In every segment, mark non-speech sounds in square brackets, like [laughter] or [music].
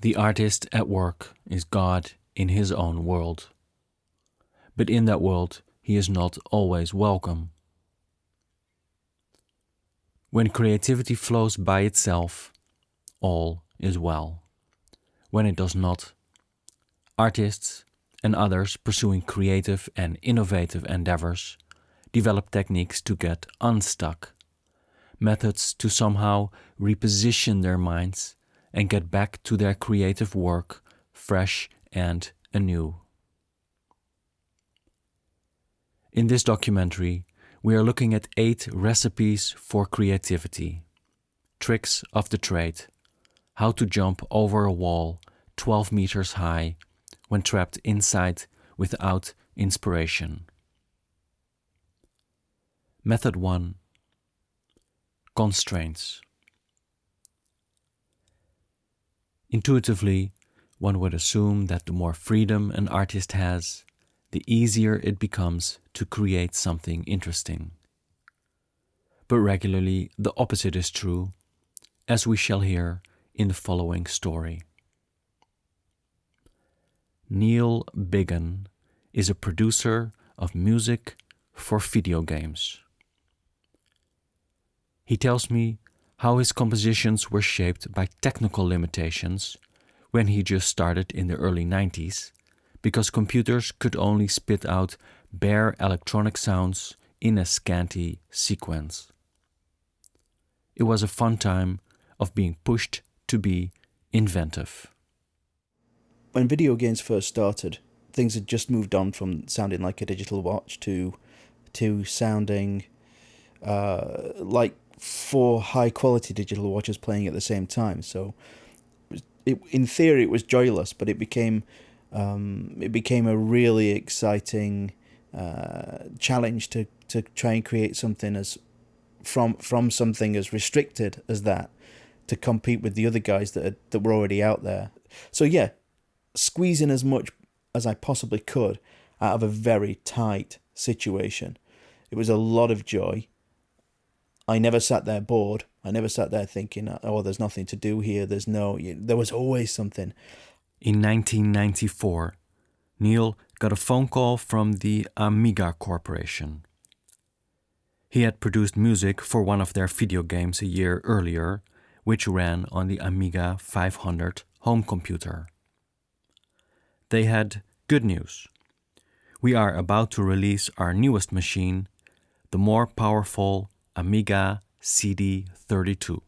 The artist at work is God in his own world. But in that world, he is not always welcome. When creativity flows by itself, all is well. When it does not, artists and others pursuing creative and innovative endeavors develop techniques to get unstuck, methods to somehow reposition their minds and get back to their creative work fresh and anew. In this documentary, we are looking at eight recipes for creativity, tricks of the trade, how to jump over a wall 12 meters high when trapped inside without inspiration. Method 1 Constraints Intuitively, one would assume that the more freedom an artist has, the easier it becomes to create something interesting. But regularly, the opposite is true, as we shall hear in the following story. Neil Biggin is a producer of music for video games. He tells me how his compositions were shaped by technical limitations when he just started in the early 90s, because computers could only spit out bare electronic sounds in a scanty sequence. It was a fun time of being pushed to be inventive. When video games first started, things had just moved on from sounding like a digital watch to to sounding uh, like four high quality digital watches playing at the same time. So, it, in theory, it was joyless, but it became um, it became a really exciting uh, challenge to to try and create something as from from something as restricted as that to compete with the other guys that that were already out there. So yeah, squeezing as much as I possibly could out of a very tight situation. It was a lot of joy. I never sat there bored. I never sat there thinking, "Oh, there's nothing to do here. There's no." There was always something. In 1994, Neil got a phone call from the Amiga Corporation. He had produced music for one of their video games a year earlier, which ran on the Amiga 500 home computer. They had good news. We are about to release our newest machine, the more powerful Amiga CD32.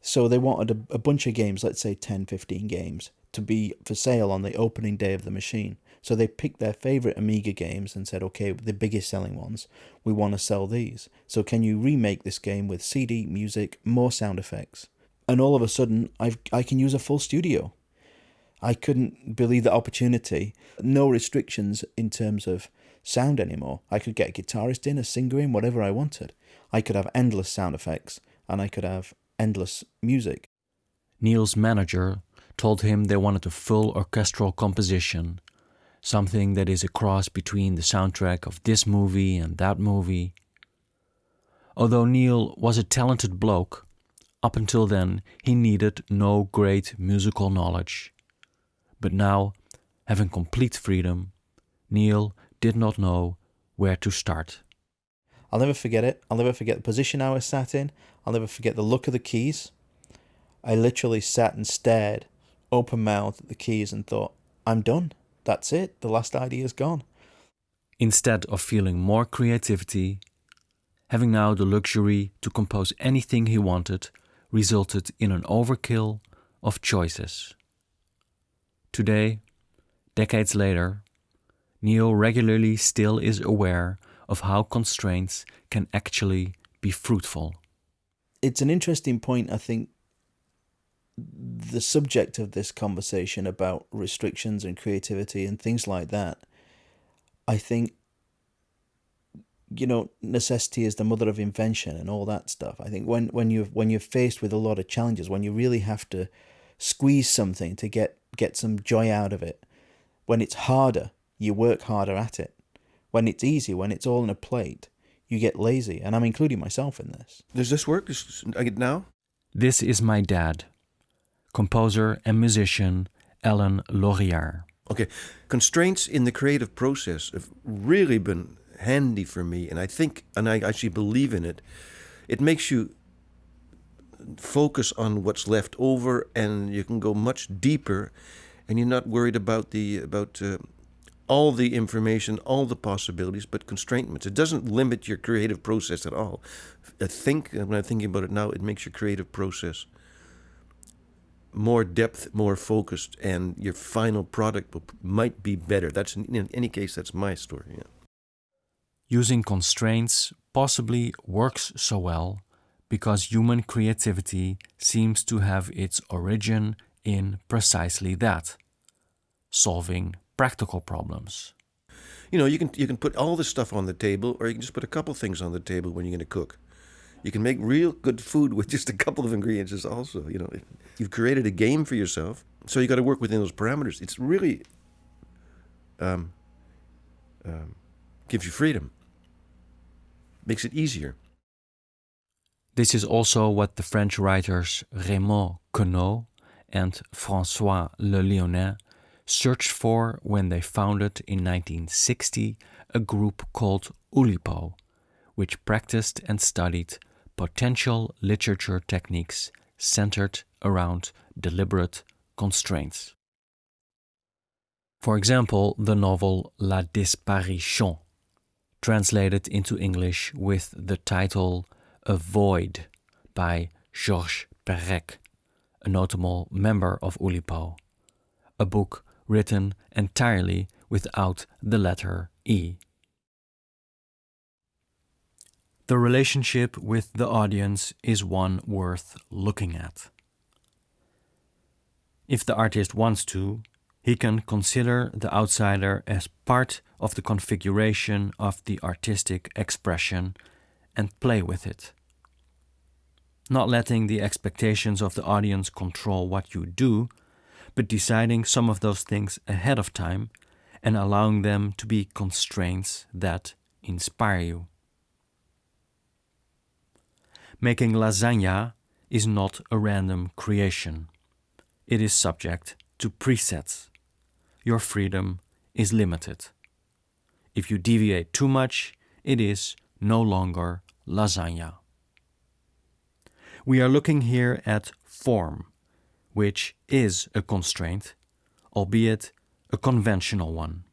So they wanted a, a, bunch of games, let's say 10, 15 games, to be for sale on the opening day of the machine. So they picked their favorite Amiga games and said, okay, the biggest selling ones, we want to sell these. So can you remake this game with CD, music, more sound effects? And all of a sudden, I've, I can use a full studio. I couldn't believe the opportunity. No restrictions in terms of sound anymore. I could get a guitarist in, a singer in, whatever I wanted. I could have endless sound effects and I could have endless music. Neil's manager told him they wanted a full orchestral composition, something that is a cross between the soundtrack of this movie and that movie. Although Neil was a talented bloke, up until then he needed no great musical knowledge. But now, having complete freedom, Neil did not know where to start. I'll never forget it. I'll never forget the position I was sat in. I'll never forget the look of the keys. I literally sat and stared, open mouthed at the keys and thought, I'm done. That's it. The last idea is gone. Instead of feeling more creativity, having now the luxury to compose anything he wanted resulted in an overkill of choices. Today, decades later, Neil regularly still is aware of how constraints can actually be fruitful. It's an interesting point, I think. The subject of this conversation about restrictions and creativity and things like that, I think, you know, necessity is the mother of invention and all that stuff. I think when, when you when you're faced with a lot of challenges, when you really have to squeeze something to get get some joy out of it, when it's harder, you work harder at it. When it's easy, when it's all in a plate, you get lazy, and I'm including myself in this. Does this work now? This is my dad, composer and musician Alain Laurière. Okay, constraints in the creative process have really been handy for me, and I think, and I actually believe in it. It makes you focus on what's left over, and you can go much deeper, and you're not worried about the about uh, all the information, all the possibilities, but constraints. It doesn't limit your creative process at all. I think when I'm thinking about it now, it makes your creative process more depth, more focused, and your final product might be better. That's in any case, that's my story. Yeah. Using constraints possibly works so well because human creativity seems to have its origin in precisely that solving practical problems. You know, you can you can put all this stuff on the table, or you can just put a couple things on the table when you're going to cook. You can make real good food with just a couple of ingredients. Also, you know, you've created a game for yourself, so you got to work within those parameters. It's really um, um, gives you freedom, makes it easier. This is also what the French writers Raymond Queneau and François Le Lionnais searched for when they founded in 1960 a group called Oulipo, which practiced and studied potential literature techniques centered around deliberate constraints. For example, the novel La Disparition, translated into English with the title A Void by Georges Perec, a notable member of Oulipo, a book written entirely without the letter E. The relationship with the audience is one worth looking at. If the artist wants to, he can consider the outsider as part of the configuration of the artistic expression and play with it. Not letting the expectations of the audience control what you do, but deciding some of those things ahead of time and allowing them to be constraints that inspire you. Making lasagna is not a random creation. It is subject to presets. Your freedom is limited. If you deviate too much, it is no longer lasagna. We are looking here at form, which is a constraint, albeit a conventional one.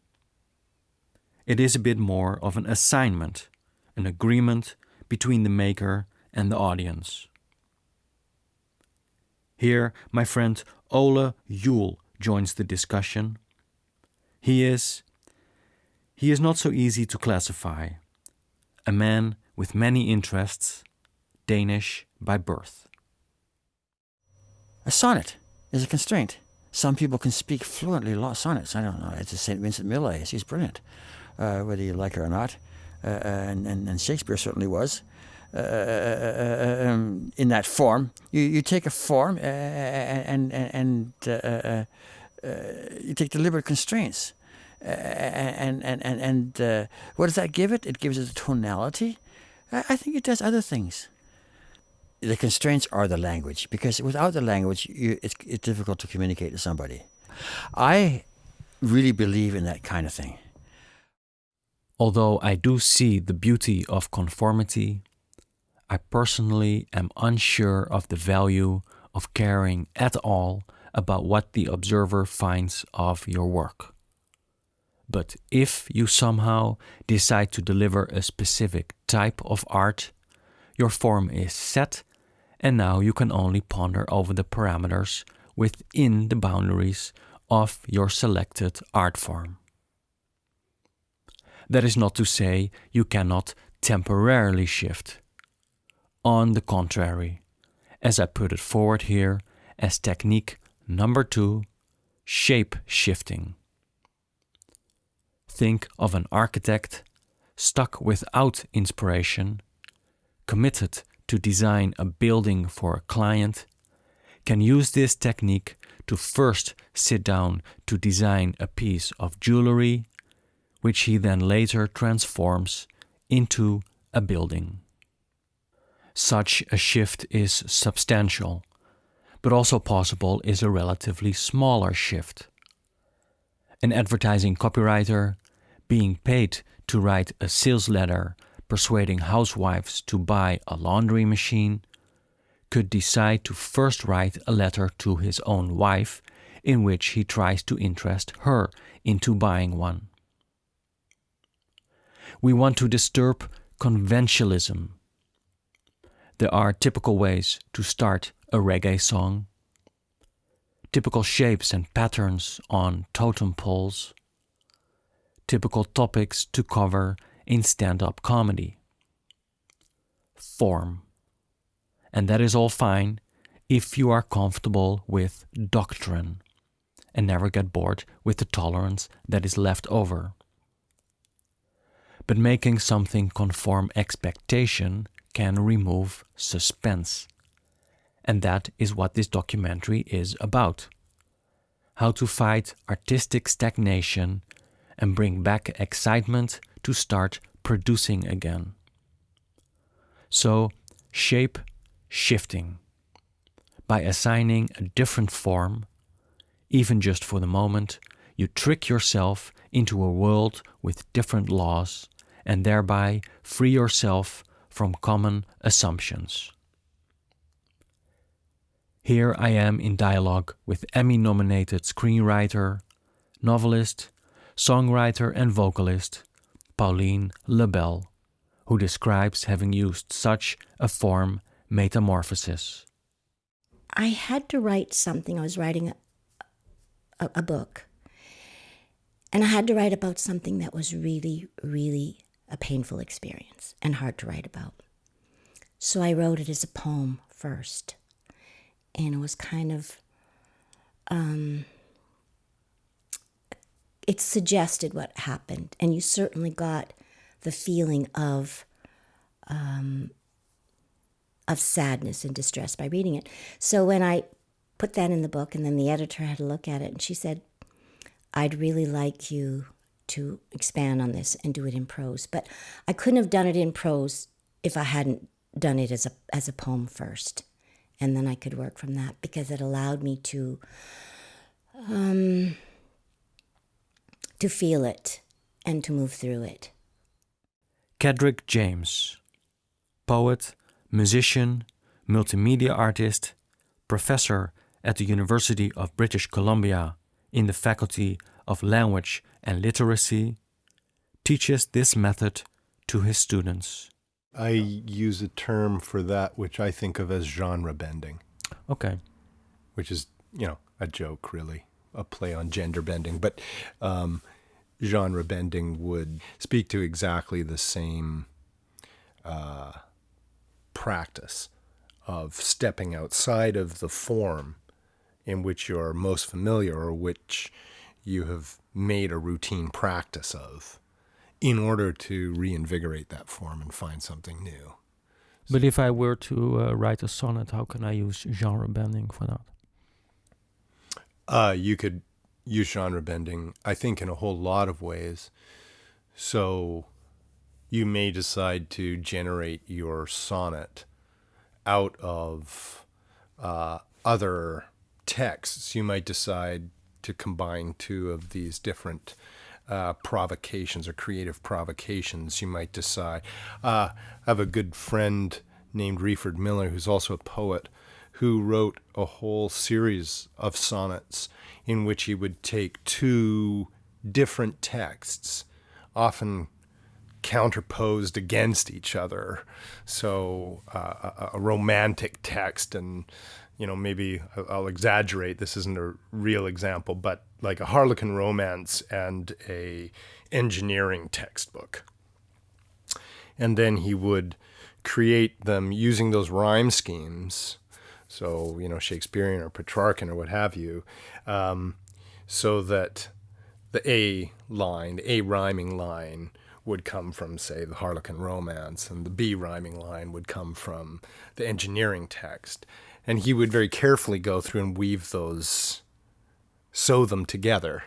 It is a bit more of an assignment, an agreement between the maker and the audience. Here, my friend Ole Yule joins the discussion. He is he is not so easy to classify. A man with many interests, Danish by birth. A sonnet is a constraint. Some people can speak fluently sonnets. I don't know. Edna St. Vincent Millay. She's brilliant, uh, whether you like her or not. Uh, and, and, and Shakespeare certainly was. Uh, uh, um, in that form. You, you take a form uh, and and and you take deliberate constraints, and and and and what does that give it? It gives it a tonality. I think it does other things. The constraints are the language because without the language, you, it's, it's difficult to communicate to somebody. I really believe in that kind of thing. Although I do see the beauty of conformity, I personally am unsure of the value of caring at all about what the observer finds of your work. But if you somehow decide to deliver a specific type of art, your form is set, and now you can only ponder over the parameters within the boundaries of your selected art form. That is not to say you cannot temporarily shift on the contrary, as I put it forward here as technique number two, shape shifting. Think of an architect stuck without inspiration, committed to design a building for a client, can use this technique to first sit down to design a piece of jewelry, which he then later transforms into a building. Such a shift is substantial, but also possible is a relatively smaller shift. An advertising copywriter being paid to write a sales letter persuading housewives to buy a laundry machine could decide to first write a letter to his own wife in which he tries to interest her into buying one. We want to disturb conventionalism. There are typical ways to start a reggae song, typical shapes and patterns on totem poles, typical topics to cover in stand up comedy. Form. And that is all fine if you are comfortable with doctrine and never get bored with the tolerance that is left over. But making something conform expectation can remove suspense. And that is what this documentary is about. How to fight artistic stagnation and bring back excitement to start producing again. So, shape shifting by assigning a different form, even just for the moment, you trick yourself into a world with different laws and thereby free yourself from common assumptions. Here I am in dialogue with Emmy nominated screenwriter, novelist, songwriter, and vocalist Pauline Lebel, who describes having used such a form metamorphosis. I had to write something. I was writing a, a, a, book. And I had to write about something that was really, really a painful experience and hard to write about. So I wrote it as a poem first and it was kind of um, it suggested what happened, and you certainly got the feeling of um, of sadness and distress by reading it. So when I put that in the book, and then the editor had a look at it, and she said, "I'd really like you to expand on this and do it in prose, but I couldn't have done it in prose if I hadn't done it as a as a poem first, and then I could work from that because it allowed me to um, to feel it and to move through it. Kedrick James, poet, musician, multimedia artist, professor at the University of British Columbia in the Faculty of Language and Literacy, teaches this method to his students. I use a term for that which I think of as genre bending. Okay. Which is, you know, a joke, really, a play on gender bending. But um, genre bending would speak to exactly the same uh, practice of stepping outside of the form in which you're most familiar or which you have made a routine practice of in order to reinvigorate that form and find something new. But if I were to uh, write a sonnet, how can I use genre bending for that? Uh, you could use genre bending, I think, in a whole lot of ways. So you may decide to generate your sonnet out of uh, other texts. You might decide to combine two of these different uh, provocations or creative provocations you might decide. Uh, I have a good friend named Reeford Miller, who's also a poet, who wrote a whole series of sonnets in which he would take two different texts, often counterposed against each other. So uh, a, a, romantic text and you know, maybe I'll exaggerate. This isn't a real example, but like a Harlequin romance and a engineering textbook. And then he would create them using those rhyme schemes. So, you know, Shakespearean or Petrarchan or what have you, um, so that the A line, the A rhyming line, would come from, say, the Harlequin romance, and the B rhyming line would come from the engineering text. And he would very carefully go through and weave those, sew them together,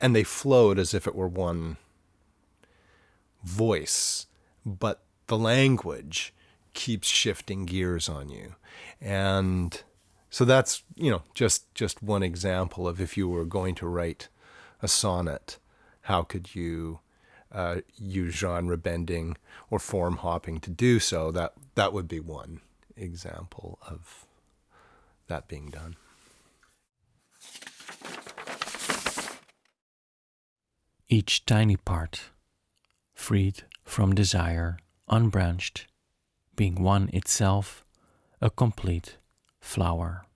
and they flowed as if it were one voice, but the language keeps shifting gears on you. And So that's you know just just one example of if you were going to write a sonnet, how could you uh, use genre bending or form hopping to do so? That that would be one example of that being done. Each tiny part, freed from desire, unbranched, being one itself, a complete flower.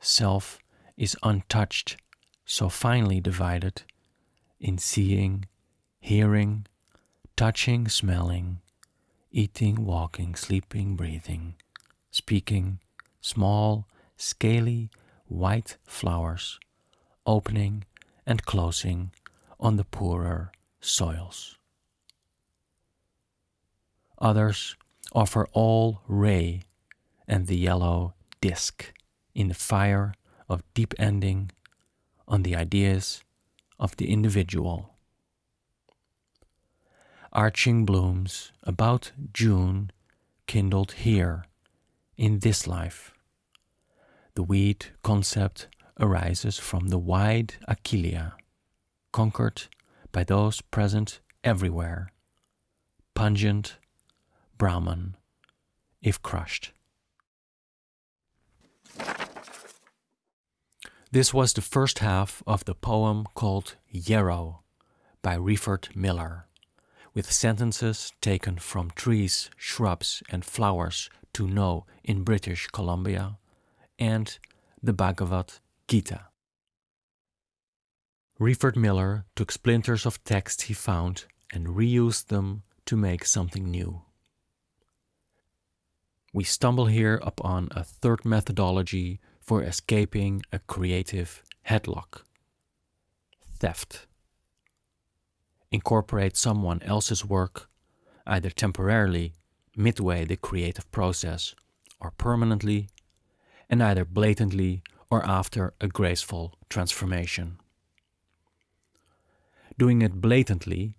Self is untouched, so finely divided in seeing, hearing, touching, smelling, eating, walking, sleeping, breathing, speaking, small, scaly, white flowers, opening and closing on the poorer soils. Others offer all ray and the yellow disk in the fire of deep ending on the ideas of the individual. Arching blooms about June kindled here in this life. The weed concept arises from the wide Achillea, conquered by those present everywhere, pungent Brahman, if crushed. This was the first half of the poem called Yarrow by Reyford Miller, with sentences taken from trees, shrubs, and flowers to know in British Columbia and the Bhagavad Gita. Reyford Miller took splinters of text he found and reused them to make something new. We stumble here upon a third methodology for escaping a creative headlock theft. Incorporate someone else's work, either temporarily, midway the creative process, or permanently, and either blatantly or after a graceful transformation. Doing it blatantly,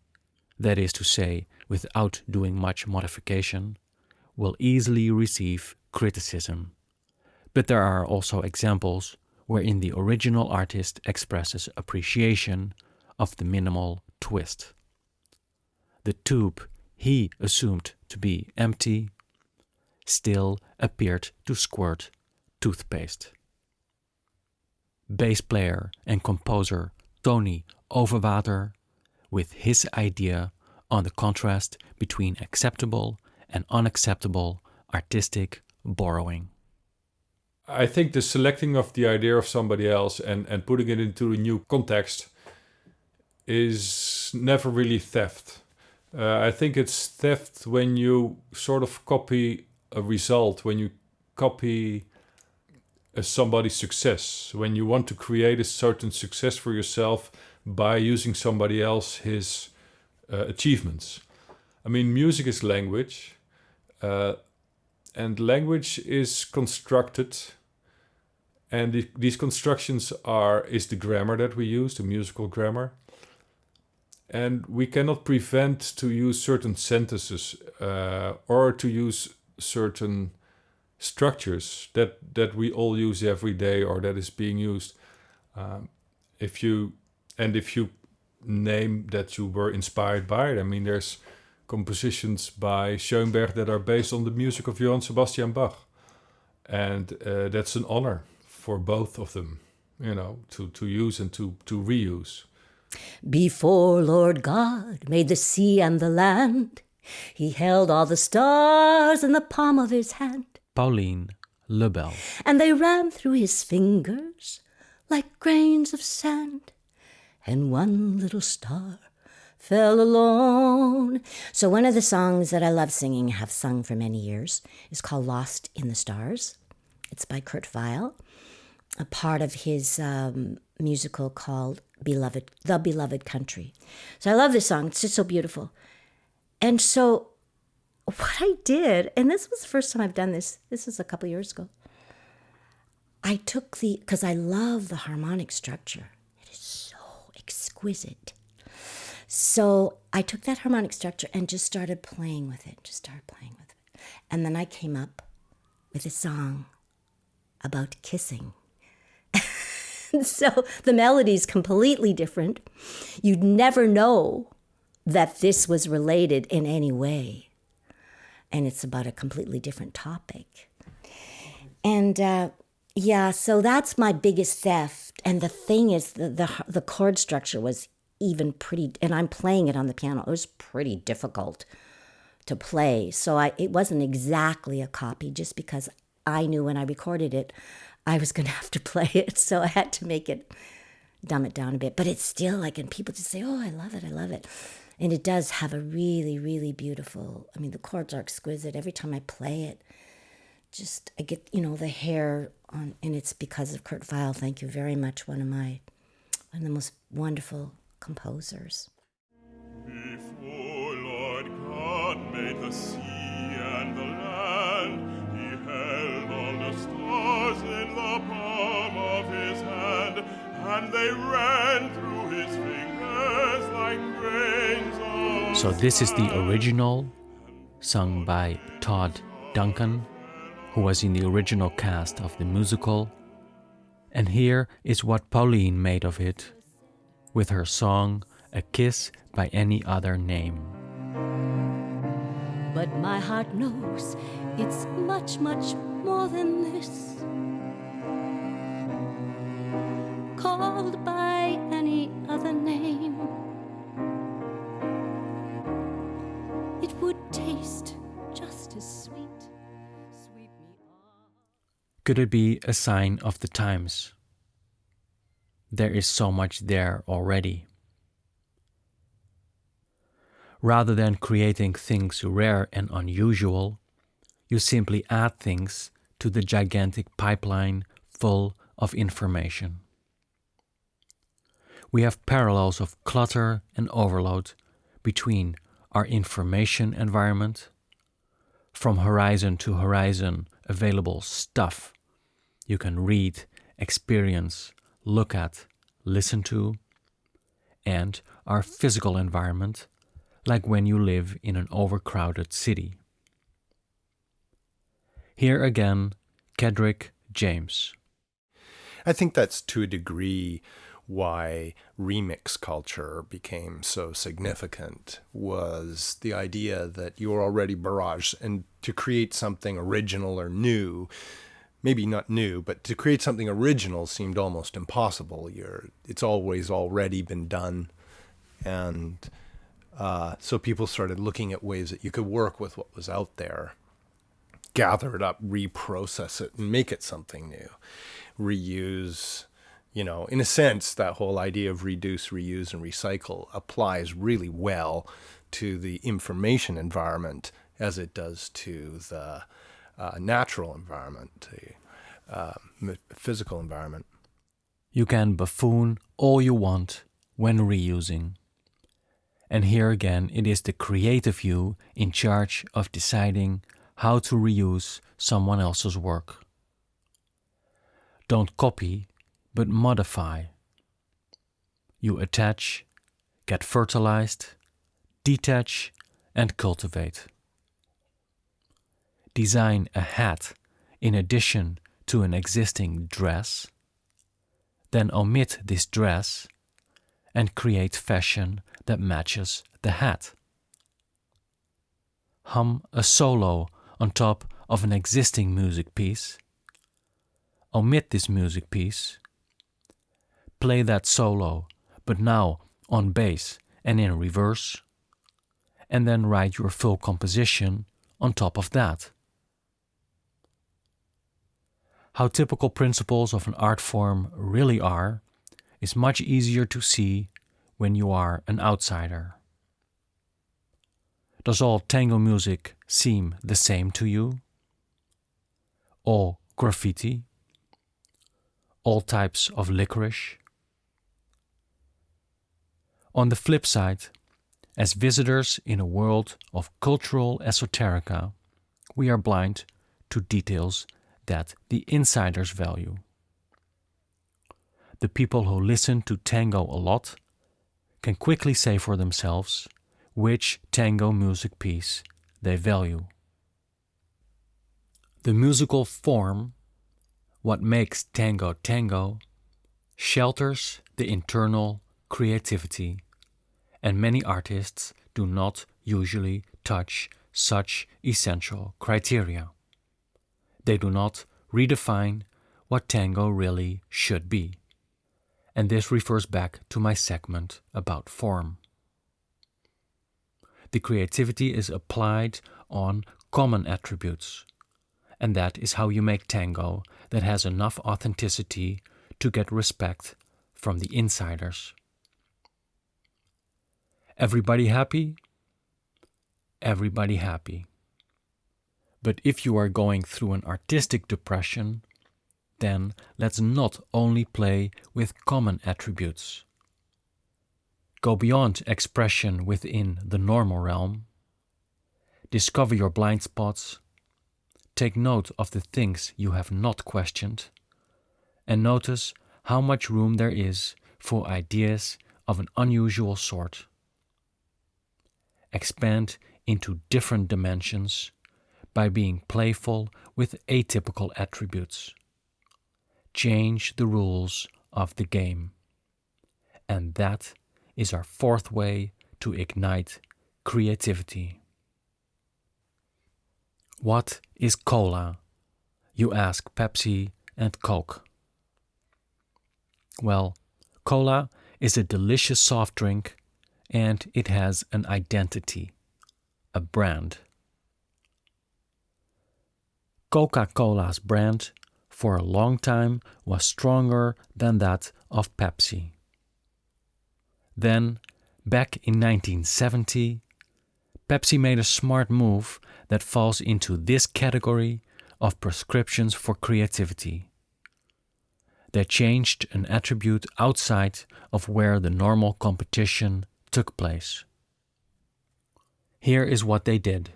that is to say, without doing much modification, will easily receive criticism but there are also examples wherein the original artist expresses appreciation of the minimal twist. The tube he assumed to be empty still appeared to squirt toothpaste. Bass player and composer Tony Overwater, with his idea on the contrast between acceptable and unacceptable artistic borrowing. I think the selecting of the idea of somebody else and, and putting it into a new context is never really theft. Uh, I think it's theft when you sort of copy a result, when you copy a somebody's success, when you want to create a certain success for yourself by using somebody else his uh, achievements. I mean, music is language, uh, and language is constructed and the, these constructions are is the grammar that we use, the musical grammar. And we cannot prevent to use certain sentences uh, or to use certain structures that, that we all use every day or that is being used. Um, if you and if you name that you were inspired by it, I mean, there's compositions by Schoenberg that are based on the music of Johann Sebastian Bach, and uh, that's an honor for both of them, you know, to, to use and to, to reuse. Before Lord God made the sea and the land, he held all the stars in the palm of his hand. Pauline Lebel. And they ran through his fingers like grains of sand. And one little star fell alone. So, one of the songs that I love singing, have sung for many years, is called Lost in the Stars. It's by Kurt Weill a part of his um, musical called Beloved, The Beloved Country. So I love this song. It's just so beautiful. And so what I did, and this was the first time I've done this, this is a couple years ago. I took the, because I love the harmonic structure. It is so exquisite. So I took that harmonic structure and just started playing with it, just started playing with it. And then I came up with a song about kissing. [laughs] so the melody is completely different. You'd never know that this was related in any way. And it's about a completely different topic. And uh, yeah, so that's my biggest theft. And the thing is, the, the, the chord structure was even pretty, and I'm playing it on the piano. It was pretty difficult to play. So I, it wasn't exactly a copy just because I knew when I recorded it, I was [laughs] going to have to play it. So I had to make it, dumb it down a bit. But it's still like, and people just say, oh, I love it, I love it. And it does have a really, really beautiful, I mean, the chords are exquisite. Every time I play it, just, I get, you know, the hair on, and it's because of Kurt Weill. Thank you very much. One of my, one of the most wonderful composers. Before Lord God made the sea and the land, he held all the stars in the palm of his hand, and they ran through his fingers like grains of So, this is the original, sung by Todd Duncan, who was in the original cast of the musical. And here is what Pauline made of it with her song A Kiss by Any Other Name. But my heart knows it's much, much more than this. Called by any other name, it would taste just as sweet. Could it be a sign of the times? There is so much there already. Rather than creating things rare and unusual, you simply add things to the gigantic pipeline full of information. We have parallels of clutter and overload between our information environment, from horizon to horizon available stuff you can read, experience, look at, listen to, and our physical environment, like when you live in an overcrowded city. Here again, Kedrick James. I think that's to a degree why remix culture became so significant was the idea that you were already barraged and to create something original or new maybe not new but to create something original seemed almost impossible. You're it's always already been done. And uh, so people started looking at ways that you could work with what was out there gather it up reprocess it and make it something new. Reuse you know, in a sense, that whole idea of reduce, reuse, and recycle applies really well to the information environment as it does to the uh, natural environment, the uh, physical environment. You can buffoon all you want when reusing. And here again, it is the creative you in charge of deciding how to reuse someone else's work. Don't copy but modify. You attach, get fertilized, detach, and cultivate. Design a hat in addition to an existing dress, then omit this dress and create fashion that matches the hat. Hum a solo on top of an existing music piece. Omit this music piece play that solo, but now on bass and in reverse, and then write your full composition on top of that. How typical principles of an art form really are is much easier to see when you are an outsider. Does all tango music seem the same to you? All graffiti? All types of licorice? On the flip side, as visitors in a world of cultural esoterica, we are blind to details that the insiders value. The people who listen to tango a lot can quickly say for themselves which tango music piece they value. The musical form, what makes tango tango, shelters the internal creativity, and many artists do not usually touch such essential criteria. They do not redefine what tango really should be. And this refers back to my segment about form. The creativity is applied on common attributes, and that is how you make tango that has enough authenticity to get respect from the insiders. Everybody happy? Everybody happy. But if you are going through an artistic depression, then let's not only play with common attributes. Go beyond expression within the normal realm. Discover your blind spots. Take note of the things you have not questioned. And notice how much room there is for ideas of an unusual sort expand into different dimensions by being playful with atypical attributes. Change the rules of the game. And that is our fourth way to ignite creativity. What is cola? You ask Pepsi and Coke. Well, cola is a delicious soft drink and it has an identity, a brand. Coca Cola's brand for a long time was stronger than that of Pepsi. Then, back in 1970, Pepsi made a smart move that falls into this category of prescriptions for creativity. They changed an attribute outside of where the normal competition took place. Here is what they did.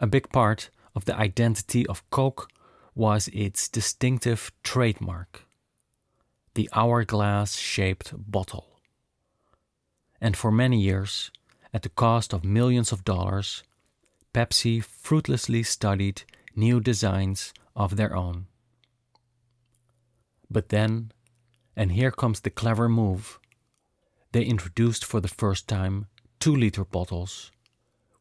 A big part of the identity of Coke was its distinctive trademark, the hourglass shaped bottle. And for many years, at the cost of millions of dollars, Pepsi fruitlessly studied new designs of their own. But then, and here comes the clever move, they introduced for the first time 2 liter bottles,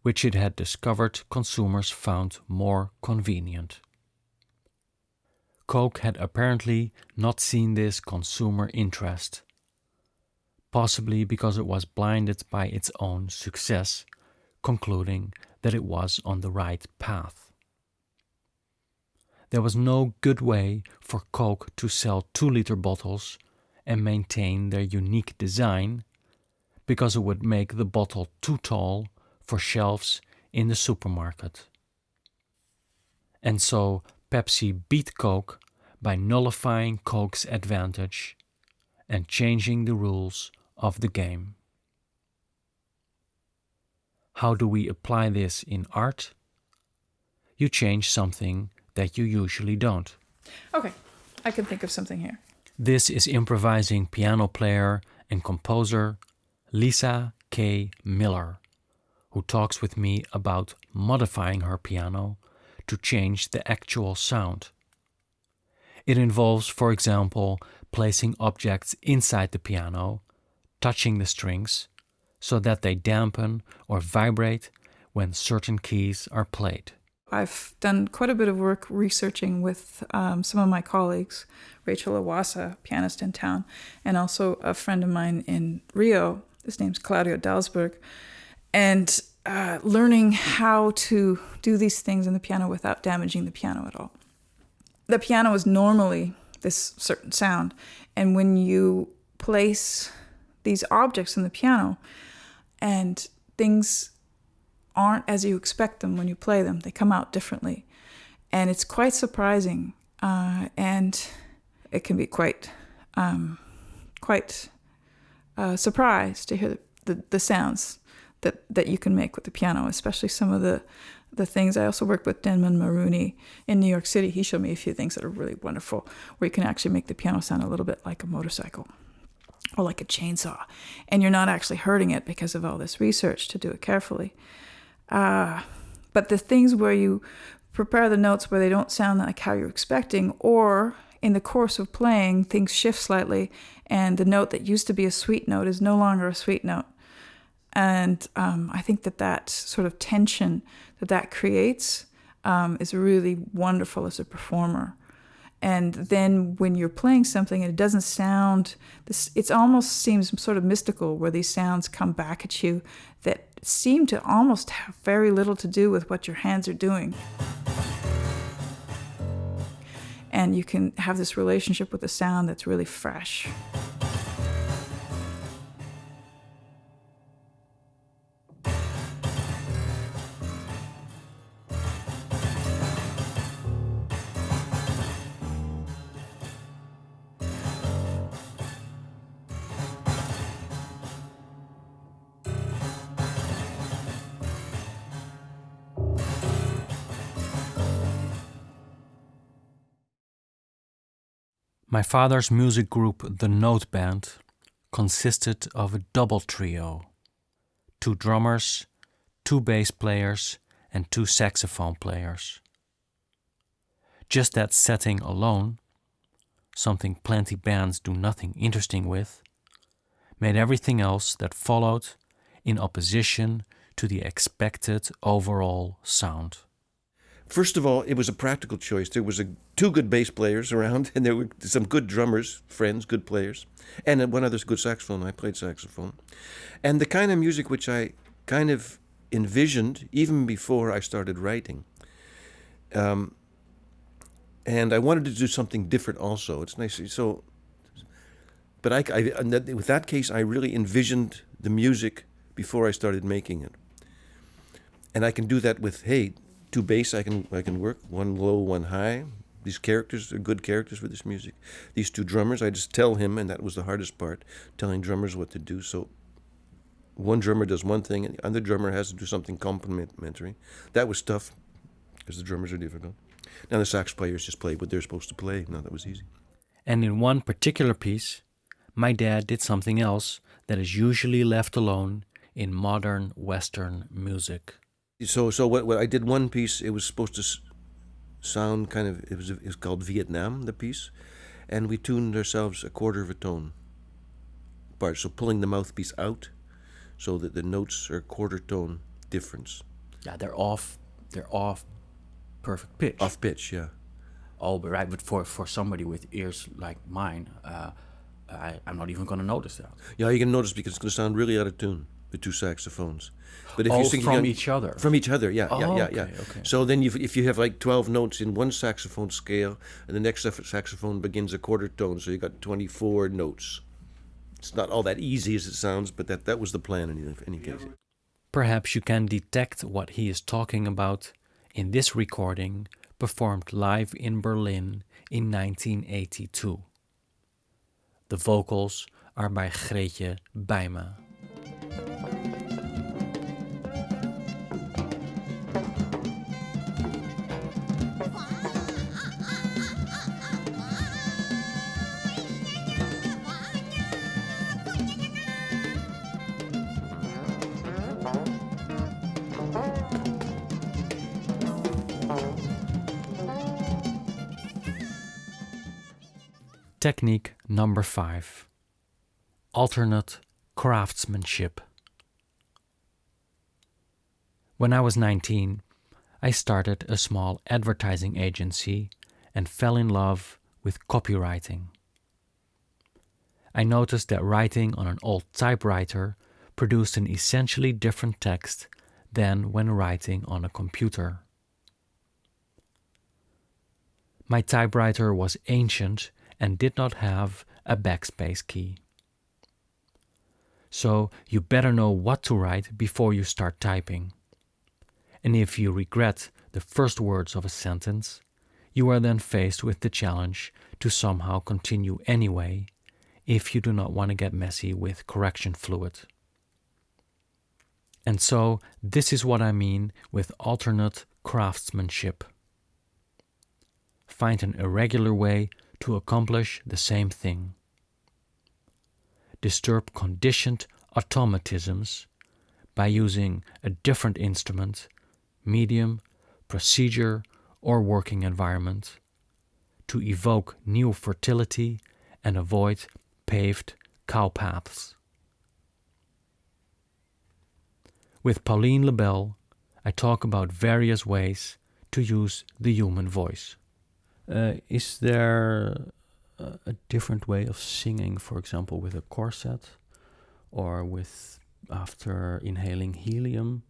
which it had discovered consumers found more convenient. Coke had apparently not seen this consumer interest, possibly because it was blinded by its own success, concluding that it was on the right path. There was no good way for Coke to sell 2 liter bottles and maintain their unique design because it would make the bottle too tall for shelves in the supermarket. And so Pepsi beat Coke by nullifying Coke's advantage and changing the rules of the game. How do we apply this in art? You change something that you usually don't. Okay, I can think of something here. This is improvising piano player and composer Lisa K. Miller, who talks with me about modifying her piano to change the actual sound. It involves, for example, placing objects inside the piano, touching the strings, so that they dampen or vibrate when certain keys are played. I've done quite a bit of work researching with um, some of my colleagues, Rachel Iwaasa, pianist in town, and also a friend of mine in Rio. His name's Claudio Dauelsberg. And uh, learning how to do these things in the piano without damaging the piano at all. The piano is normally this certain sound, and when you place these objects in the piano and things aren't as you expect them when you play them. They come out differently. And it's quite surprising. Uh, and it can be quite, um, quite uh, surprised to hear the, the, the, sounds that, that you can make with the piano, especially some of the, the things. I also worked with Denman Maroney in New York City. He showed me a few things that are really wonderful, where you can actually make the piano sound a little bit like a motorcycle or like a chainsaw. And you're not actually hurting it because of all this research to do it carefully. Uh, but the things where you prepare the notes where they don't sound like how you're expecting, or in the course of playing, things shift slightly, and the note that used to be a sweet note is no longer a sweet note. And um, I think that that sort of tension that that creates um, is really wonderful as a performer. And then when you're playing something and it doesn't sound, this, it almost seems sort of mystical where these sounds come back at you that seem to almost have very little to do with what your hands are doing and you can have this relationship with the sound that's really fresh. My father's music group, the Note Band, consisted of a double trio two drummers, two bass players, and two saxophone players. Just that setting alone, something plenty bands do nothing interesting with, made everything else that followed in opposition to the expected overall sound. First of all, it was a practical choice. There was a, two good bass players around, [laughs] and there were some good drummers, friends, good players, and one other good saxophone. I played saxophone, and the kind of music which I kind of envisioned even before I started writing. Um, and I wanted to do something different also. It's nice. So, but I, I with that case, I really envisioned the music before I started making it, and I can do that with hey two bass I can I can work one low one high. These characters are good characters for this music. These two drummers I just tell him and that was the hardest part telling drummers what to do. So one drummer does one thing and the other drummer has to do something complementary. That was tough because the drummers are difficult. Now the sax players just play what they're supposed to play. Now that was easy. And in one particular piece my dad did something else that is usually left alone in modern western music so so what, what I did one piece it was supposed to sound kind of it was it was called Vietnam the piece and we tuned ourselves a quarter of a tone apart so pulling the mouthpiece out so that the notes are a quarter tone difference. Yeah they're off they're off perfect pitch. Off pitch yeah. All but right but for for somebody with ears like mine uh, I, I'm not even going to notice that. Yeah you can notice because it's going to sound really out of tune the two saxophones. But if oh, you sing from each other, from each other, yeah, oh, yeah, yeah, okay, yeah. Okay. So then, you, if you have like twelve notes in one saxophone scale, and the next saxophone begins a quarter tone, so you got twenty-four notes. It's not all that easy as it sounds, but that that was the plan in any case. Perhaps you can detect what he is talking about in this recording performed live in Berlin in 1982. The vocals are by Greetje Bijma. Technique number five. Alternate craftsmanship. When I was 19, I started a small advertising agency and fell in love with copywriting. I noticed that writing on an old typewriter produced an essentially different text than when writing on a computer. My typewriter was ancient and did not have a backspace key. So you better know what to write before you start typing. And if you regret the first words of a sentence, you are then faced with the challenge to somehow continue anyway if you do not want to get messy with correction fluid. And so, this is what I mean with alternate craftsmanship. Find an irregular way to accomplish the same thing. Disturb conditioned automatisms by using a different instrument, medium, procedure, or working environment, to evoke new fertility and avoid paved cow paths. With Pauline Lebel, I talk about various ways to use the human voice. Uh, is there a, a different way of singing, for example, with a corset or with after inhaling helium?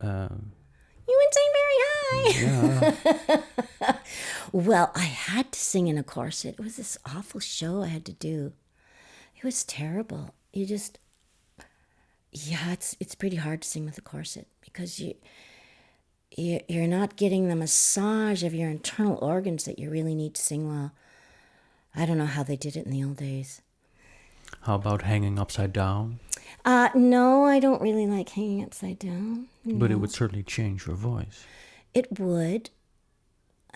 Uh, You would sing very high. yeah. [laughs] Well, I had to sing in a corset. It was this awful show I had to do. It was terrible. You just, yeah, it's it's pretty hard to sing with a corset because you, you you're not getting the massage of your internal organs that you really need to sing well. I don't know how they did it in the old days. How about hanging upside down? Uh, no, I don't really like hanging upside down. But it would certainly change your voice. It would.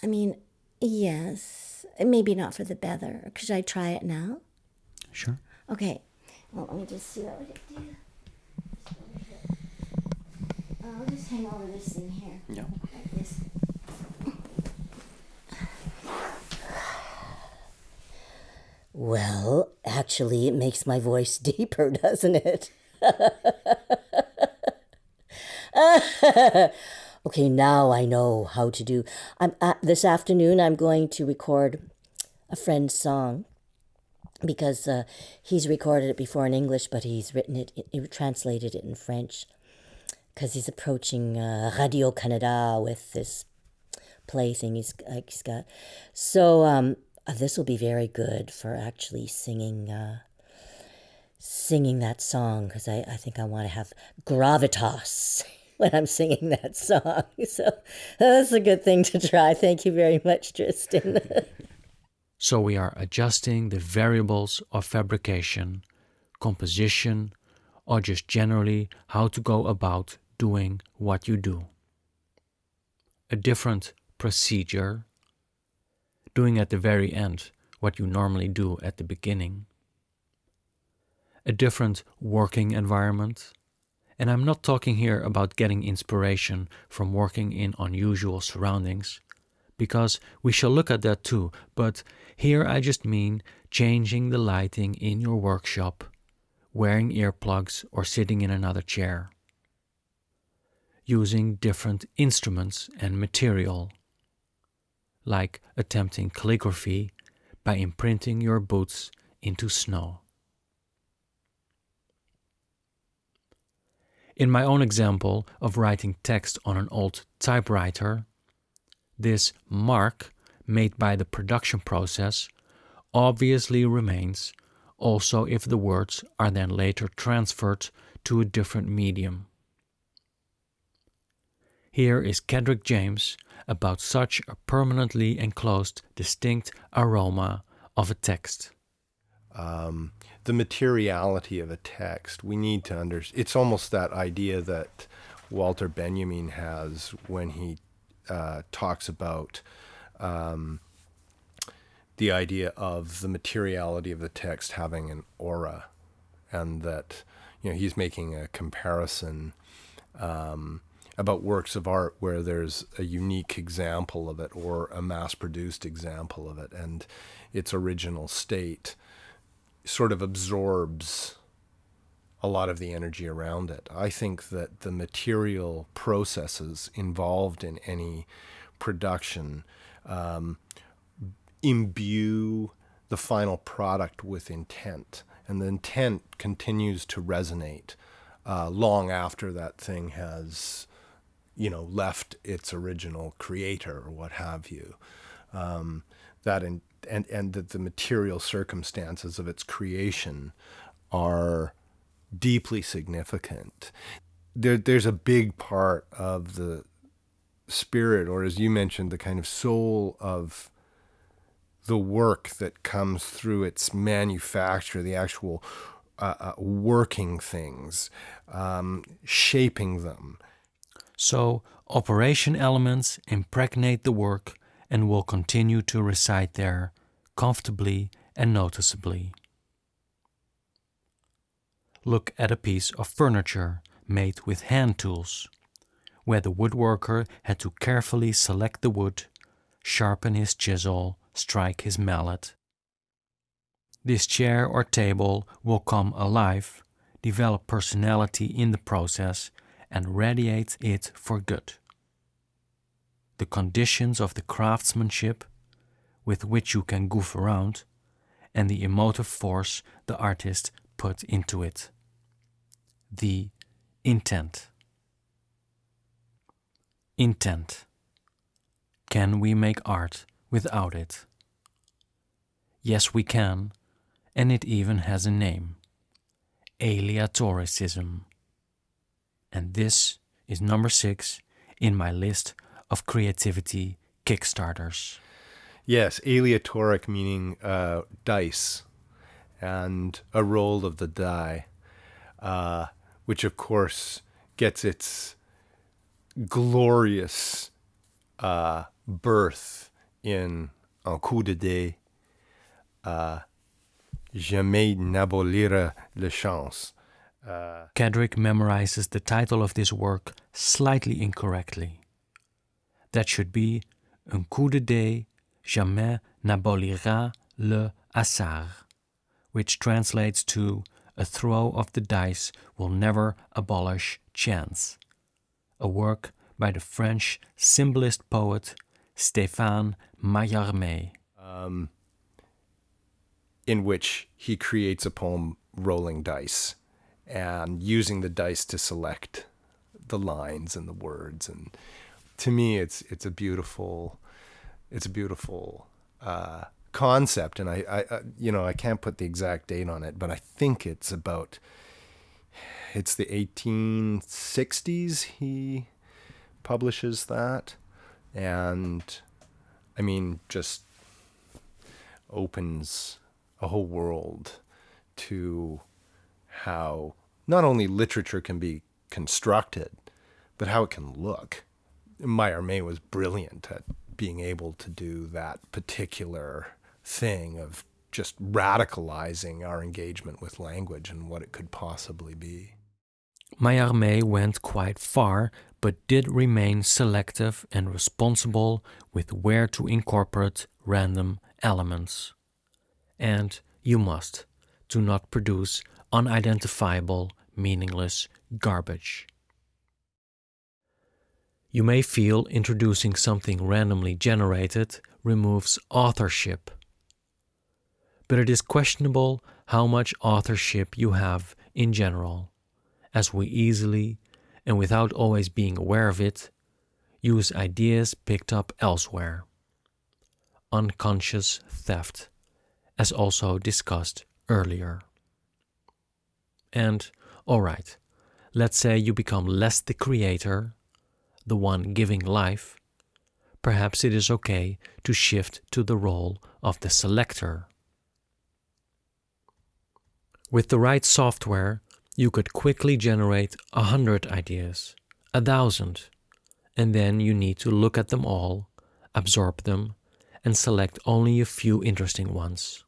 I mean, yes. Maybe not for the better. Could I try it now? Sure. Okay. Well, let me just see what we can do. I'll just hang over this thing here. Yeah. Like Well, actually, it makes my voice [laughs] deeper, doesn't it? [laughs] okay, now I know how to do. I'm uh, this afternoon. I'm going to record a friend's song because uh, he's recorded it before in English, but he's written it, translated it in French because he's approaching uh, Radio Canada with this play thing he's, like, he's got. So um, uh, this will be very good for actually singing. Uh, singing that song because I, I think I want to have gravitas [laughs] when I'm singing that song. [laughs] So that's a good thing to try. Thank you very much, Tristan. [laughs] So we are adjusting the variables of fabrication, composition, or just generally how to go about doing what you do. A different procedure, doing at the very end what you normally do at the beginning. A different working environment. And I'm not talking here about getting inspiration from working in unusual surroundings, because we shall look at that too, but here I just mean changing the lighting in your workshop, wearing earplugs or sitting in another chair, using different instruments and material, like attempting calligraphy by imprinting your boots into snow. In my own example of writing text on an old typewriter, this mark made by the production process obviously remains also if the words are then later transferred to a different medium. Here is Kedrick James about such a permanently enclosed distinct aroma of a text. um, the materiality of a text. We need to understand. It's almost that idea that Walter Benjamin has when he uh, talks about um, the idea of the materiality of the text having an aura, and that you know he's making a comparison. Um, about works of art where there's a unique example of it or a mass produced example of it and its original state sort of absorbs a lot of the energy around it. I think that the material processes involved in any production um, imbue the final product with intent, and the intent continues to resonate uh, long after that thing has, you know, left its original creator or what have you. Um, that in, and and that the material circumstances of its creation are deeply significant. There, there's a big part of the spirit, or as you mentioned, the kind of soul of the work that comes through its manufacture, the actual uh, uh, working things, um, shaping them. So, operation elements impregnate the work and will continue to reside there comfortably and noticeably. Look at a piece of furniture made with hand tools, where the woodworker had to carefully select the wood sharpen his chisel, strike his mallet. This chair or table will come alive, develop personality in the process, and radiates it for good. The conditions of the craftsmanship with which you can goof around, and the emotive force the artist put into it. The intent. Intent. Can we make art without it? Yes, we can, and it even has a name aleatoricism. And this is number six in my list of creativity Kickstarters. Yes, aleatoric meaning uh, dice and a roll of the die, uh, which of course gets its glorious uh, birth in Un coup de dé, uh, Jamais n'abolira le chance. Uh, Kedrick memorizes the title of this work slightly incorrectly. That should be Un coup de dé jamais n'abolira le hasard, which translates to A throw of the dice will never abolish chance. A work by the French symbolist poet Stéphane Mallarmé. um, in which he creates a poem rolling dice and using the dice to select the lines and the words. And to me it's it's a beautiful it's a beautiful uh, concept. And I, I I you know I can't put the exact date on it but I think it's about it's the 1860s he publishes that. And I mean just opens a whole world to how not only literature can be constructed, but how it can look. Mallarmé was brilliant at being able to do that particular thing of just radicalizing our engagement with language and what it could possibly be. Mallarmé went quite far, but did remain selective and responsible with where to incorporate random elements. And you must, to not produce unidentifiable, meaningless garbage. You may feel introducing something randomly generated removes authorship. But it is questionable how much authorship you have in general, as we easily, and without always being aware of it, use ideas picked up elsewhere. Unconscious theft, as also discussed earlier. And, alright, let's say you become less the creator, the one giving life, perhaps it is okay to shift to the role of the selector. With the right software, you could quickly generate a hundred ideas, a thousand, and then you need to look at them all, absorb them, and select only a few interesting ones.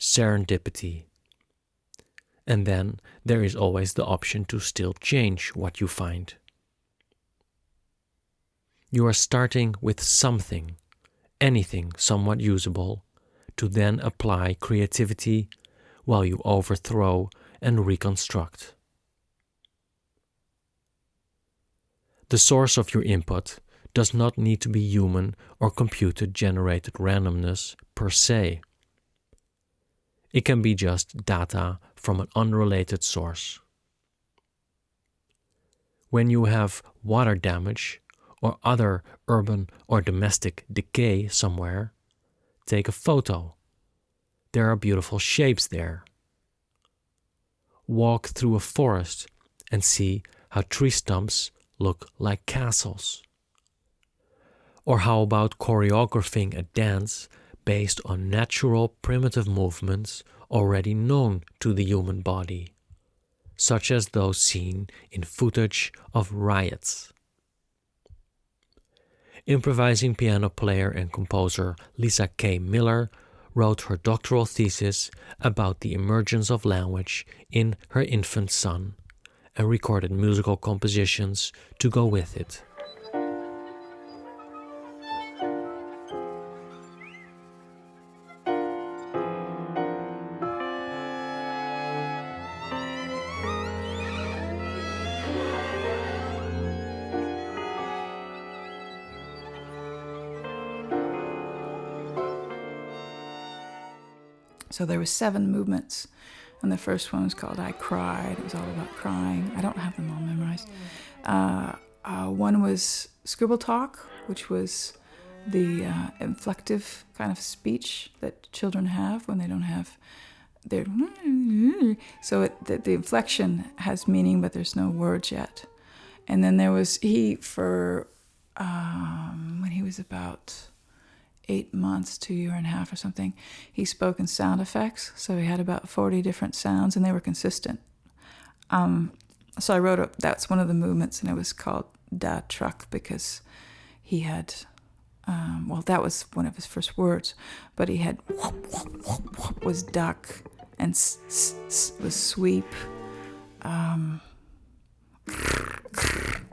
Serendipity. And then there is always the option to still change what you find. You are starting with something, anything somewhat usable, to then apply creativity while you overthrow and reconstruct. The source of your input does not need to be human or computer generated randomness per se. It can be just data from an unrelated source. When you have water damage or other urban or domestic decay somewhere, take a photo. There are beautiful shapes there. Walk through a forest and see how tree stumps look like castles. Or how about choreographing a dance based on natural primitive movements already known to the human body, such as those seen in footage of riots. Improvising piano player and composer Lisa K. Miller wrote her doctoral thesis about the emergence of language in her infant son and recorded musical compositions to go with it. So there were seven movements, and the first one was called "I Cried." It was all about crying. I don't have them all memorized. Uh, uh, one was scribble talk, which was the uh, inflective kind of speech that children have when they don't have their. So it, the, the inflection has meaning, but there's no words yet. And then there was he for um, when he was about eight months a year and a half or something. He spoke in sound effects, so he had about forty different sounds, and they were consistent. Um, so I wrote up, that's one of the movements, and it was called Da Truck because he had. Um, well, that was one of his first words, but he had whoop, whoop, whoop, was duck and s- s- s- was sweep. Um,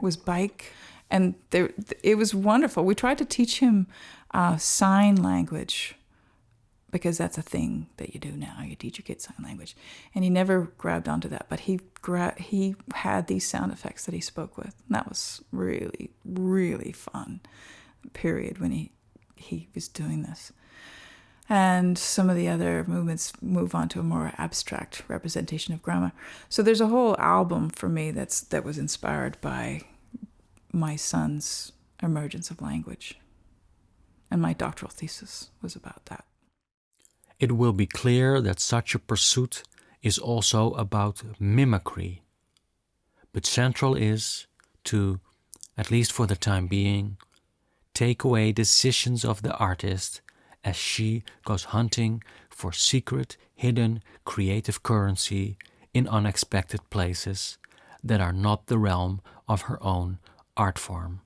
was bike, and there it was wonderful. We tried to teach him uh, sign language because that's a thing that you do now. You teach your kids sign language, and he never grabbed onto that. But he gra- he had these sound effects that he spoke with, and that was really really fun. Period when he he was doing this. And some of the other movements move on to a more abstract representation of grammar. So there's a whole album for me that's that was inspired by my son's emergence of language. And my doctoral thesis was about that. It will be clear that such a pursuit is also about mimicry. But central is to, at least for the time being, take away decisions of the artist as she goes hunting for secret, hidden, creative currency in unexpected places that are not the realm of her own art form,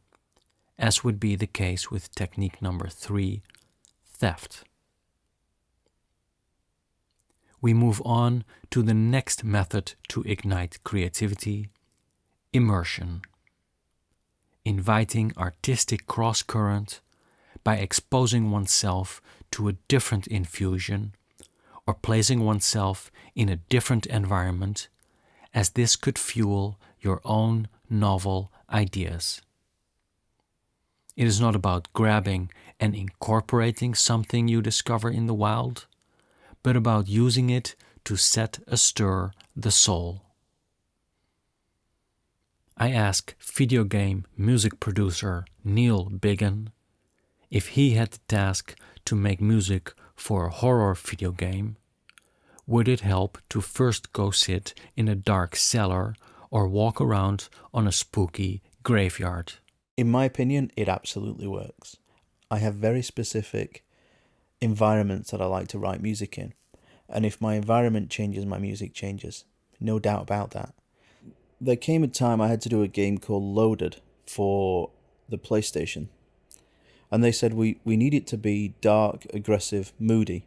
as would be the case with technique number three theft. We move on to the next method to ignite creativity immersion. Inviting artistic cross current by exposing oneself to a different infusion or placing oneself in a different environment, as this could fuel your own novel ideas. It is not about grabbing and incorporating something you discover in the wild, but about using it to set astir the soul. I ask video game music producer Neil Biggin if he had the task to make music for a horror video game, would it help to first go sit in a dark cellar or walk around on a spooky graveyard? In my opinion, it absolutely works. I have very specific environments that I like to write music in. And if my environment changes, my music changes. No doubt about that. There came a time I had to do a game called Loaded for the PlayStation. And they said we, we need it to be dark, aggressive, moody.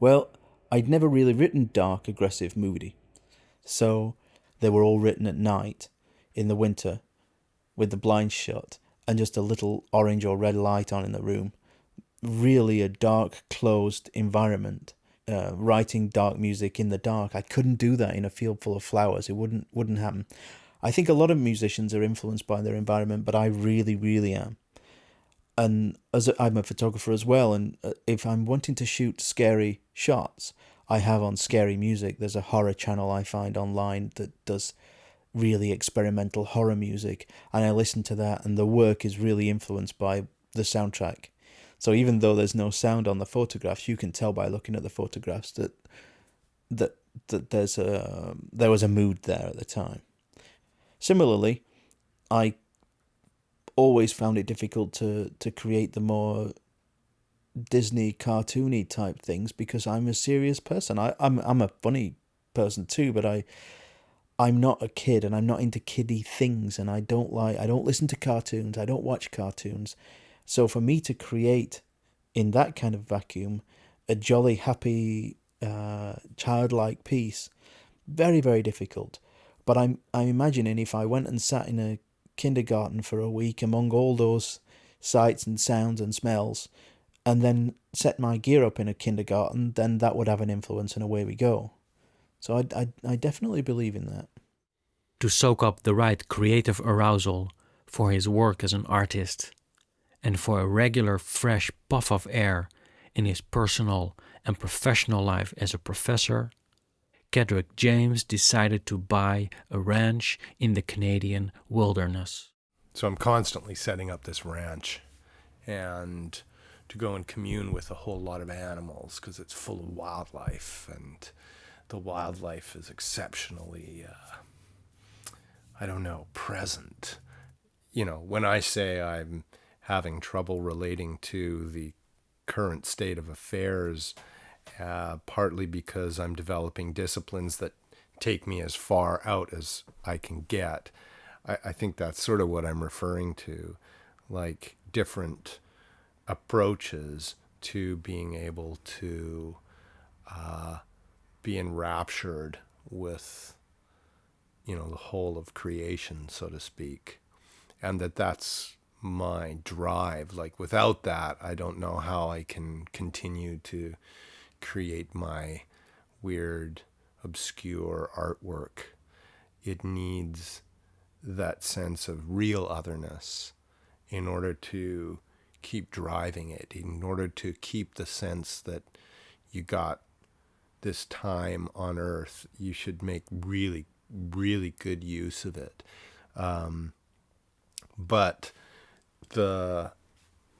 Well, I'd never really written dark, aggressive, moody. So they were all written at night in the winter with the blinds shut and just a little orange or red light on in the room. Really a dark, closed environment. Uh, writing dark music in the dark. I couldn't do that in a field full of flowers. It wouldn't wouldn't happen. I think a lot of musicians are influenced by their environment, but I really, really am. And as i I'm a photographer as well, and uh, if I'm wanting to shoot scary shots, I have on scary music. There's a horror channel I find online that does really experimental horror music, and I listen to that, and the work is really influenced by the soundtrack. So even though there's no sound on the photographs, you can tell by looking at the photographs that that that there's a there was a mood there at the time. Similarly, I always found it difficult to to create the more Disney cartoony type things because I'm a serious person. I, I'm I'm a funny person too, but I I'm not a kid and I'm not into kiddie things and I don't like I don't listen to cartoons, I don't watch cartoons. So for me to create in that kind of vacuum a jolly happy uh, childlike piece, very, very difficult. But I'm I'm imagining if I went and sat in a kindergarten for a week among all those sights and sounds and smells and then set my gear up in a kindergarten, then that would have an influence and away we go. So I, I, I definitely believe in that. To soak up the right creative arousal for his work as an artist, and for a regular fresh puff of air in his personal and professional life as a professor, Kedrick James decided to buy a ranch in the Canadian wilderness. So I'm constantly setting up this ranch and to go and commune with a whole lot of animals because it's full of wildlife and the wildlife is exceptionally, uh, I don't know, present. You know, when I say I'm having trouble relating to the current state of affairs, uh, partly because I'm developing disciplines that take me as far out as I can get. I, I think that's sort of what I'm referring to, like different approaches to being able to uh, be enraptured with, you know, the whole of creation, so to speak, and that that's my drive. Like without that, I don't know how I can continue to create my weird, obscure artwork. It needs that sense of real otherness in order to keep driving it, in order to keep the sense that you got this time on earth, you should make really, really good use of it. Um, but the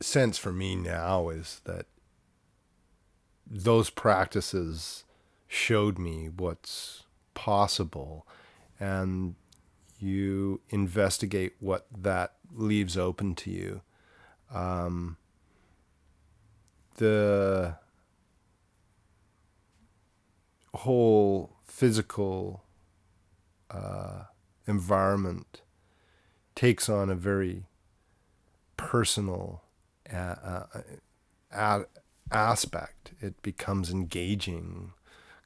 sense for me now is that those practices showed me what's possible and you investigate what that leaves open to you um, the whole physical uh, environment takes on a very personal uh, uh, aspect. It becomes engaging.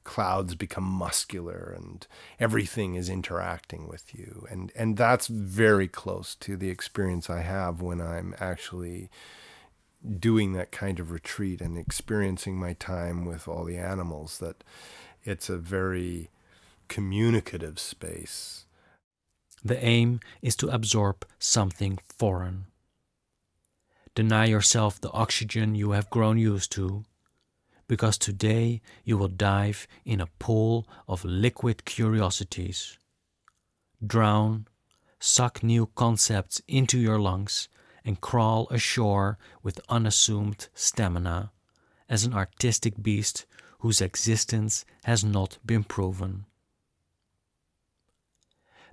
Clouds become muscular, and everything is interacting with you, and and that's very close to the experience I have when I'm actually doing that kind of retreat and experiencing my time with all the animals. That it's a very communicative space. The aim is to absorb something foreign. Deny yourself the oxygen you have grown used to, because today you will dive in a pool of liquid curiosities. Drown, suck new concepts into your lungs, and crawl ashore with unassumed stamina as an artistic beast whose existence has not been proven.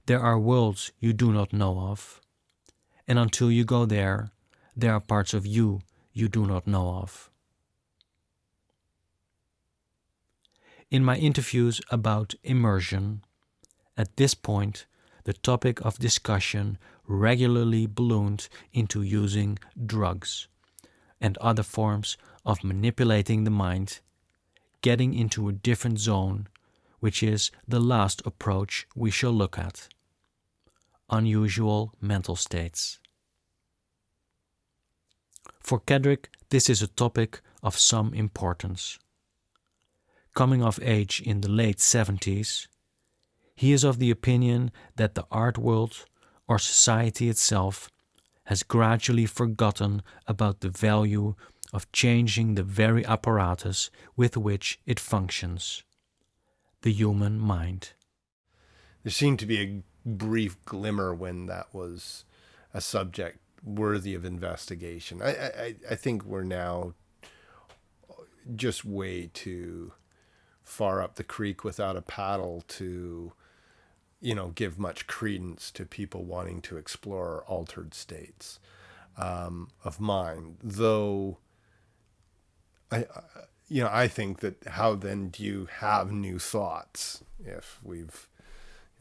There are worlds you do not know of, and until you go there, there are parts of you you do not know of. In my interviews about immersion, at this point, the topic of discussion regularly ballooned into using drugs and other forms of manipulating the mind, getting into a different zone, which is the last approach we shall look at unusual mental states. For Kedrick, this is a topic of some importance. Coming of age in the late 70s, he is of the opinion that the art world or society itself has gradually forgotten about the value of changing the very apparatus with which it functions the human mind. There seemed to be a brief glimmer when that was a subject worthy of investigation. I, I, I think we're now just way too far up the creek without a paddle to, you know, give much credence to people wanting to explore altered states um, of mind. Though, I, uh, you know, I think that how then do you have new thoughts if we've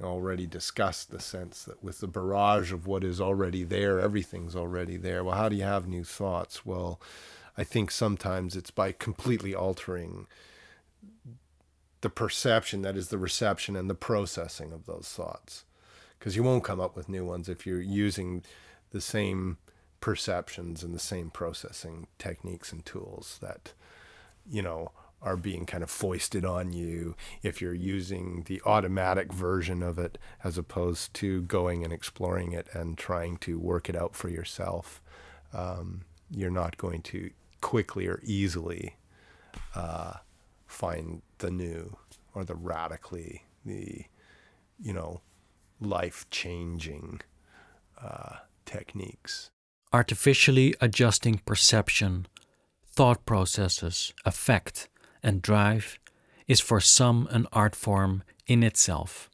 already discussed the sense that with the barrage of what is already there, everything's already there. Well, how do you have new thoughts? Well, I think sometimes it's by completely altering the perception, that is the reception and the processing of those thoughts. Because you won't come up with new ones if you're using the same perceptions and the same processing techniques and tools that, you know, are being kind of foisted on you if you're using the automatic version of it as opposed to going and exploring it and trying to work it out for yourself. Um, you're not going to quickly or easily uh, find the new or the radically the you know life changing uh, techniques. Artificially adjusting perception, thought processes, affect, and drive is for some an art form in itself.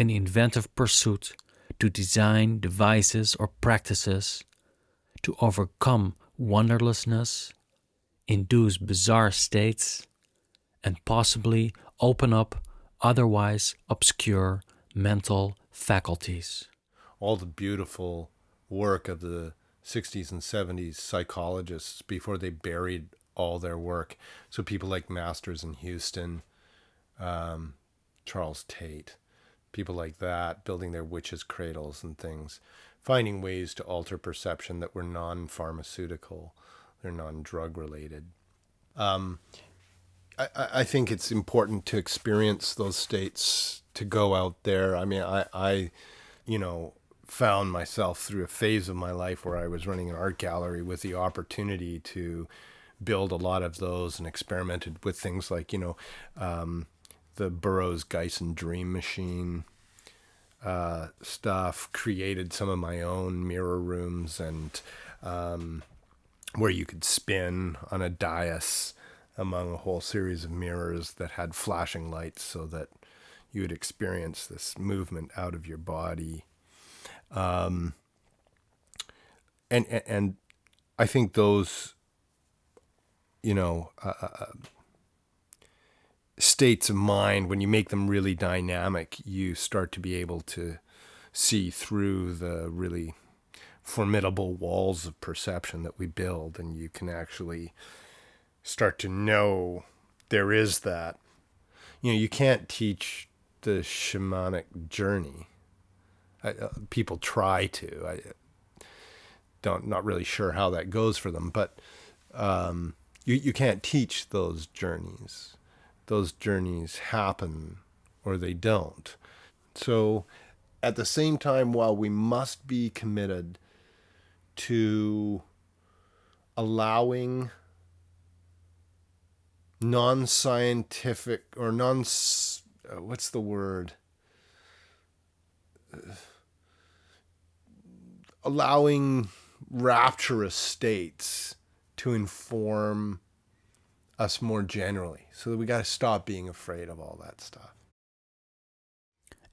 An inventive pursuit to design devices or practices to overcome wonderlessness, induce bizarre states, and possibly open up otherwise obscure mental faculties. All the beautiful work of the 60s and 70s psychologists before they buried all their work. So people like Masters in Houston, um, Charles Tart, people like that, building their witches' cradles and things, finding ways to alter perception that were non pharmaceutical, they're non drug related. Um, I, I think it's important to experience those states, to go out there. I mean, I, I, you know, found myself through a phase of my life where I was running an art gallery with the opportunity to build a lot of those and experimented with things like, you know, um, the Burroughs Gysin Dream Machine uh, stuff, created some of my own mirror rooms and um, where you could spin on a dais among a whole series of mirrors that had flashing lights so that you would experience this movement out of your body. Um, and, and I think those, you know, uh, uh, states of mind, when you make them really dynamic, you start to be able to see through the really formidable walls of perception that we build, and you can actually start to know there is that. You know, you can't teach the shamanic journey. I, uh, people try to. I don't not really sure how that goes for them, but um, you you can't teach those journeys. Those journeys happen or they don't. So, at the same time, while we must be committed to allowing non-scientific or non uh, what's the word uh, allowing rapturous states to inform us more generally so that we got to stop being afraid of all that stuff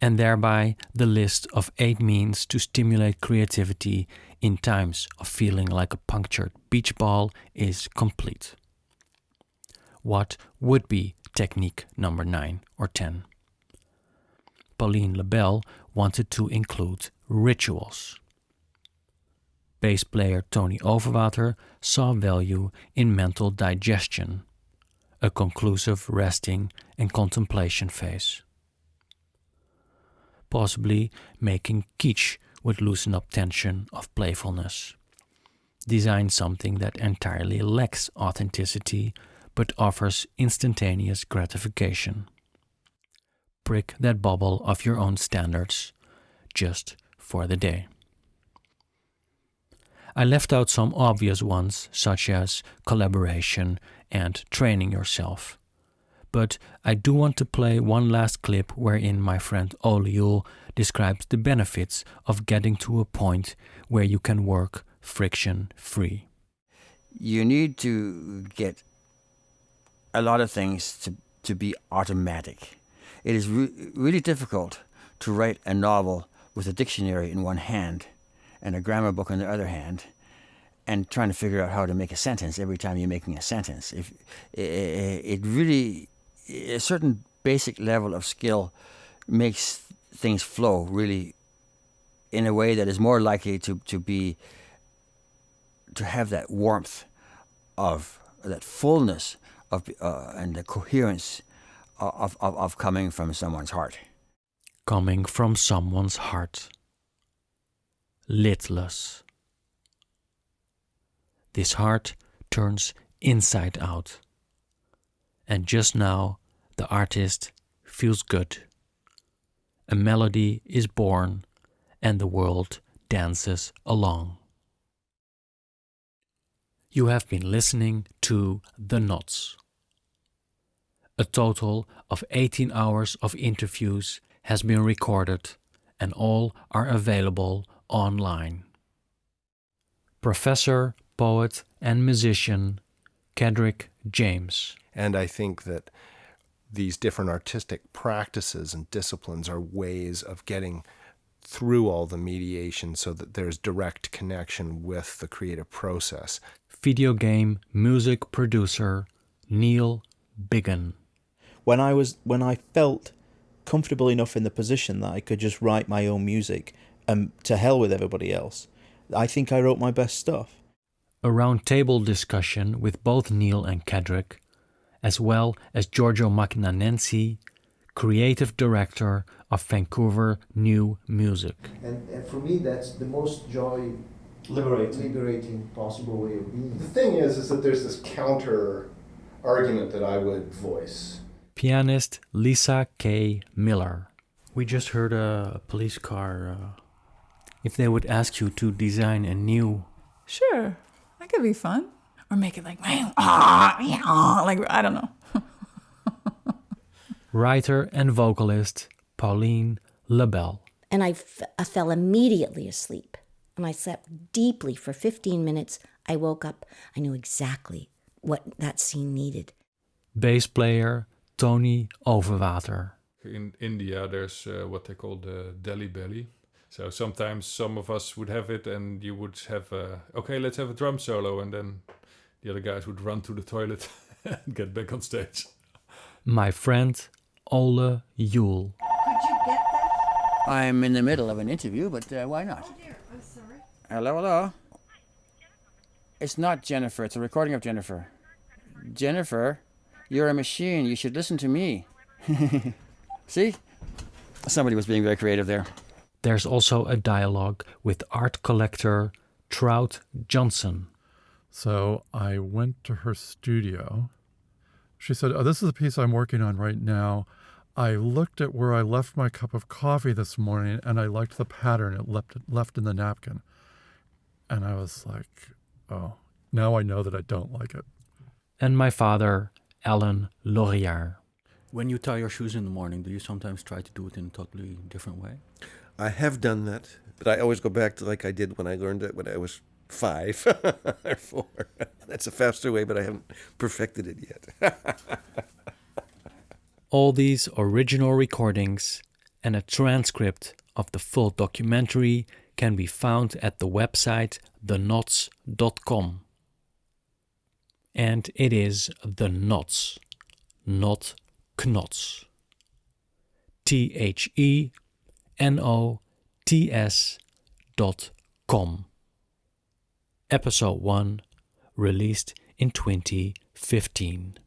and thereby the list of eight means to stimulate creativity in times of feeling like a punctured beach ball is complete what would be technique number 9 or 10. Pauline Lebel wanted to include rituals. Bass player Tony Overwater saw value in mental digestion, a conclusive resting and contemplation phase. Possibly making kitsch would loosen up tension of playfulness. Design something that entirely lacks authenticity but offers instantaneous gratification. Prick that bubble of your own standards just for the day. I left out some obvious ones, such as collaboration and training yourself. But I do want to play one last clip wherein my friend Oliul describes the benefits of getting to a point where you can work friction free. You need to get a lot of things to, to be automatic. It is re really difficult to write a novel with a dictionary in one hand and a grammar book on the other hand and trying to figure out how to make a sentence every time you're making a sentence. If it really a certain basic level of skill makes things flow really in a way that is more likely to, to be to have that warmth of that fullness of uh, and the coherence of, of, of coming from someone's heart. Coming from someone's heart. Lidless. This heart turns inside out. And just now, the artist feels good. A melody is born, and the world dances along. You have been listening to The Knots. A total of 18 hours of interviews has been recorded and all are available online. Professor, poet, and musician Kedrick James. And I think that these different artistic practices and disciplines are ways of getting through all the mediation so that there's direct connection with the creative process. Video game music producer Neil Biggin. When I was when I felt comfortable enough in the position that I could just write my own music and to hell with everybody else, I think I wrote my best stuff. A roundtable discussion with both Neil and Kedrick, as well as Giorgio Magnanensi, creative director of Vancouver New Music. And, and for me, that's the most joy Liberating. liberating possible way of being. The thing is, is that there's this counter argument that I would voice. Pianist Lisa K. Miller. We just heard a police car. Uh, if they would ask you to design a new Sure, that could be fun. Or make it like, [laughs] like I don't know. [laughs] writer and vocalist Pauline LaBelle. And I, f- I fell immediately asleep. And I slept deeply for 15 minutes. I woke up. I knew exactly what that scene needed. Bass player Tony Overwater. In India, there's uh, what they call the Delhi belly. So sometimes some of us would have it, and you would have, a, okay, let's have a drum solo, and then the other guys would run to the toilet [laughs] and get back on stage. My friend Ole Yule. Could you get that? I'm in the middle of an interview, but uh, why not? Here, I'm sorry. Hello, hello. It's not Jennifer. It's a recording of Jennifer. Jennifer, you're a machine. You should listen to me. [laughs] See? Somebody was being very creative there. There's also a dialogue with art collector Trout Johnson. So I went to her studio. She said, Oh, this is a piece I'm working on right now. I looked at where I left my cup of coffee this morning and I liked the pattern it left, left in the napkin. And I was like, Oh, now I know that I don't like it. And my father, Alan Laurier. When you tie your shoes in the morning, do you sometimes try to do it in a totally different way? I have done that, but I always go back to like I did when I learned it when I was five [laughs] or four. [laughs] That's a faster way, but I haven't perfected it yet. [laughs] All these original recordings and a transcript of the full documentary can be found at the website thenots.com. And it is the Nots, not Knots. T H E N O T S dot com. Episode 1, released in 2015.